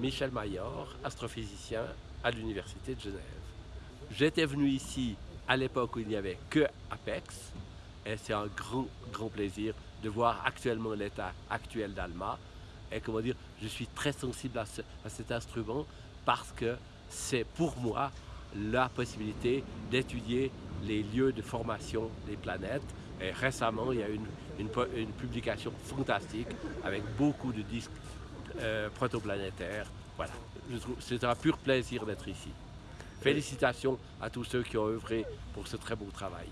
Michel Maillard, astrophysicien à l'Université de Genève. J'étais venu ici à l'époque où il n'y avait que APEX et c'est un grand, grand plaisir de voir actuellement l'état actuel d'ALMA et comment dire, je suis très sensible à, cet instrument parce que c'est pour moi la possibilité d'étudier les lieux de formation des planètes. Et récemment, il y a une, une publication fantastique avec beaucoup de disques euh, protoplanétaires. Voilà, c'est un pur plaisir d'être ici. Félicitations à tous ceux qui ont œuvré pour ce très beau travail.